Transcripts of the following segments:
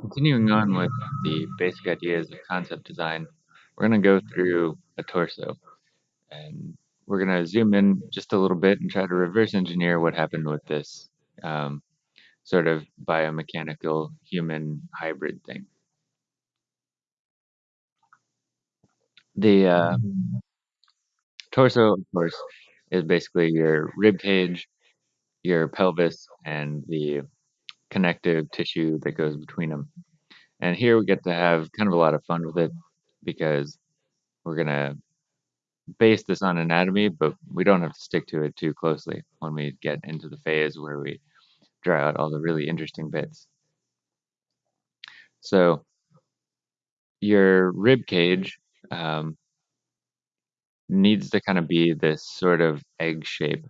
Continuing on with the basic ideas of concept design, we're going to go through a torso and we're going to zoom in just a little bit and try to reverse engineer what happened with this um, sort of biomechanical human hybrid thing. The uh, torso, of course, is basically your rib cage, your pelvis, and the connective tissue that goes between them. And here we get to have kind of a lot of fun with it because we're going to base this on anatomy, but we don't have to stick to it too closely when we get into the phase where we draw out all the really interesting bits. So your rib cage um, needs to kind of be this sort of egg shape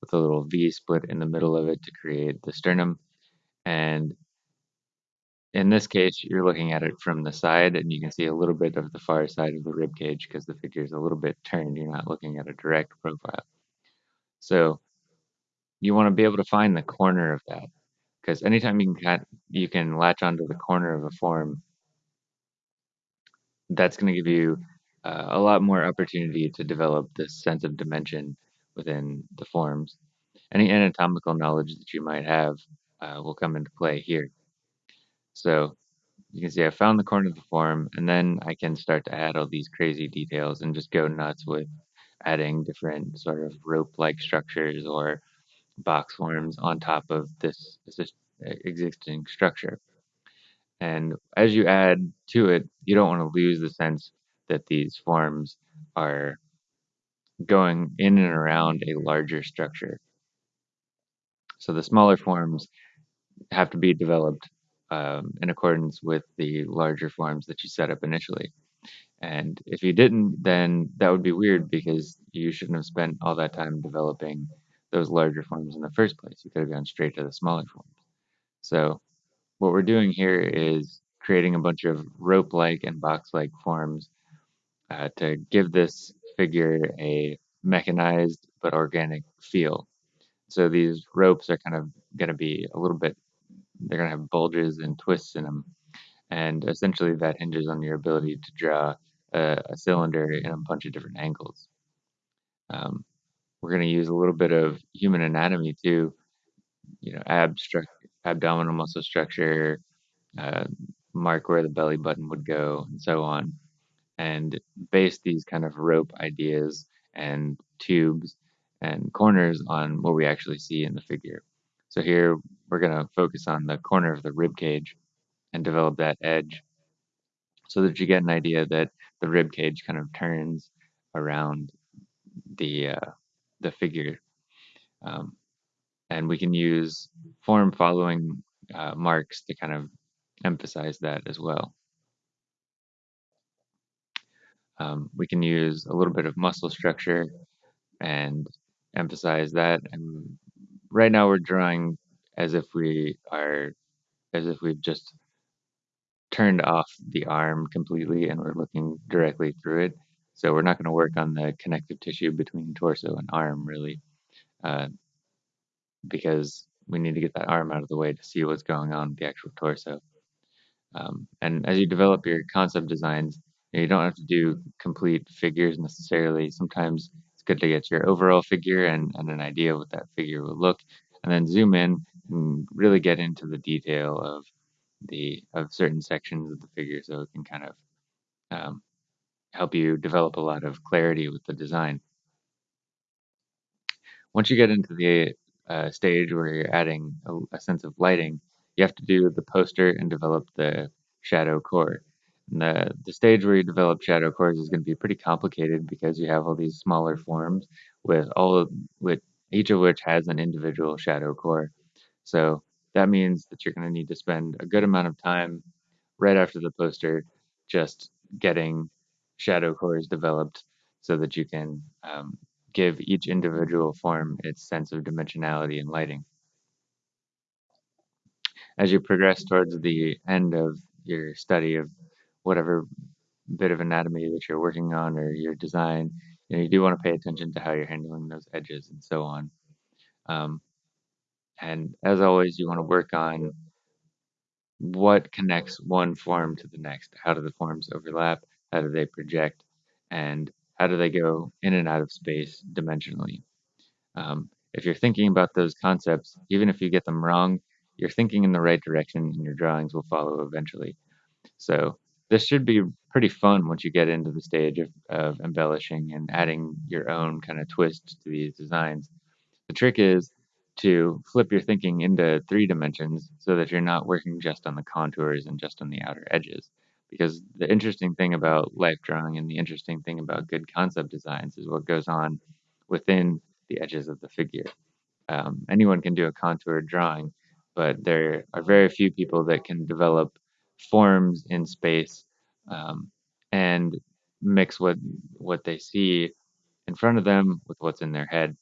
with a little V split in the middle of it to create the sternum. And in this case, you're looking at it from the side and you can see a little bit of the far side of the rib cage because the figure is a little bit turned. You're not looking at a direct profile. So you want to be able to find the corner of that because anytime you can you can latch onto the corner of a form, that's going to give you uh, a lot more opportunity to develop this sense of dimension within the forms. Any anatomical knowledge that you might have uh, will come into play here. So you can see I found the corner of the form, and then I can start to add all these crazy details and just go nuts with adding different sort of rope-like structures or box forms on top of this, this existing structure. And as you add to it, you don't want to lose the sense that these forms are going in and around a larger structure. So the smaller forms have to be developed um, in accordance with the larger forms that you set up initially. And if you didn't, then that would be weird because you shouldn't have spent all that time developing those larger forms in the first place. You could have gone straight to the smaller forms. So what we're doing here is creating a bunch of rope-like and box-like forms uh, to give this figure a mechanized but organic feel. So these ropes are kind of going to be a little bit, they're going to have bulges and twists in them. And essentially that hinges on your ability to draw a, a cylinder in a bunch of different angles. Um, we're going to use a little bit of human anatomy too, you know, abstract, abdominal muscle structure, uh, mark where the belly button would go, and so on, and base these kind of rope ideas and tubes and corners on what we actually see in the figure. So here we're going to focus on the corner of the rib cage and develop that edge so that you get an idea that the rib cage kind of turns around the uh, the figure. Um, and we can use form following uh, marks to kind of emphasize that as well. Um, we can use a little bit of muscle structure and emphasize that. And right now we're drawing as if we are, as if we've just turned off the arm completely and we're looking directly through it. So we're not going to work on the connective tissue between torso and arm really, uh, because we need to get that arm out of the way to see what's going on with the actual torso. Um, and as you develop your concept designs, you, know, you don't have to do complete figures necessarily. Sometimes good to get your overall figure and, and an idea of what that figure will look, and then zoom in and really get into the detail of the of certain sections of the figure, so it can kind of um, help you develop a lot of clarity with the design. Once you get into the uh, stage where you're adding a, a sense of lighting, you have to do the poster and develop the shadow core. The, the stage where you develop shadow cores is going to be pretty complicated because you have all these smaller forms with all of, with each of which has an individual shadow core. So that means that you're going to need to spend a good amount of time right after the poster just getting shadow cores developed so that you can um, give each individual form its sense of dimensionality and lighting as you progress towards the end of your study of whatever bit of anatomy that you're working on or your design, you know, you do want to pay attention to how you're handling those edges and so on. Um, and as always, you want to work on what connects one form to the next? How do the forms overlap? How do they project? And how do they go in and out of space dimensionally? Um, if you're thinking about those concepts, even if you get them wrong, you're thinking in the right direction and your drawings will follow eventually. So this should be pretty fun once you get into the stage of, of embellishing and adding your own kind of twist to these designs. The trick is to flip your thinking into three dimensions so that you're not working just on the contours and just on the outer edges. Because the interesting thing about life drawing and the interesting thing about good concept designs is what goes on within the edges of the figure. Um, anyone can do a contour drawing, but there are very few people that can develop forms in space um, and mix what what they see in front of them with what's in their head.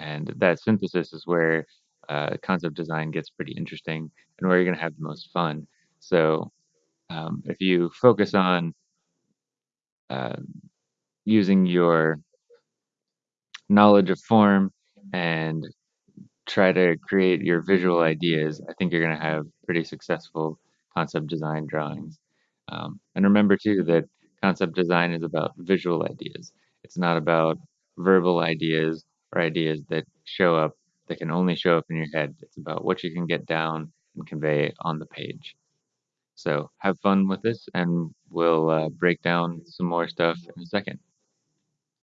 And that synthesis is where uh, concept design gets pretty interesting and where you're going to have the most fun. So um, if you focus on uh, using your knowledge of form and try to create your visual ideas, I think you're going to have pretty successful concept design drawings. Um, and remember too that concept design is about visual ideas. It's not about verbal ideas or ideas that show up that can only show up in your head. It's about what you can get down and convey on the page. So have fun with this, and we'll uh, break down some more stuff in a second.